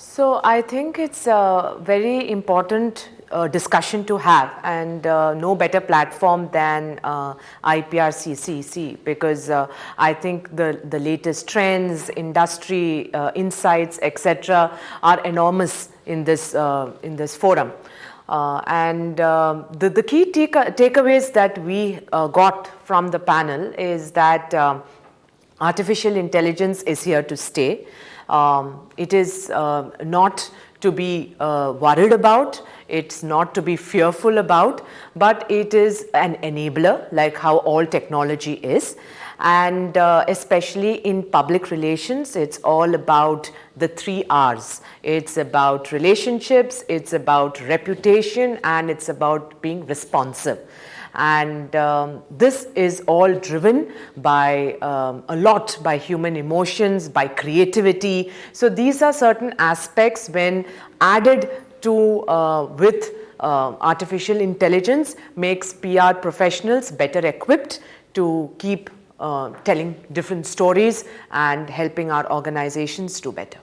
So I think it's a very important uh, discussion to have and uh, no better platform than uh, IPRCCC because uh, I think the, the latest trends, industry uh, insights, etc. are enormous in this, uh, in this forum. and um, the, the key take takeaways that we got from the panel is that artificial intelligence is here to stay. Um, it is not to be worried about it's not to be fearful about, but it is an enabler like how all technology is. And uh, especially in public relations, it's all about the three R's. It's about relationships, it's about reputation, and it's about being responsive and um, this is all driven by um, a lot by human emotions, by creativity. So these are certain aspects when added to uh, with uh, artificial intelligence makes PR professionals better equipped to keep uh, telling different stories and helping our organizations do better.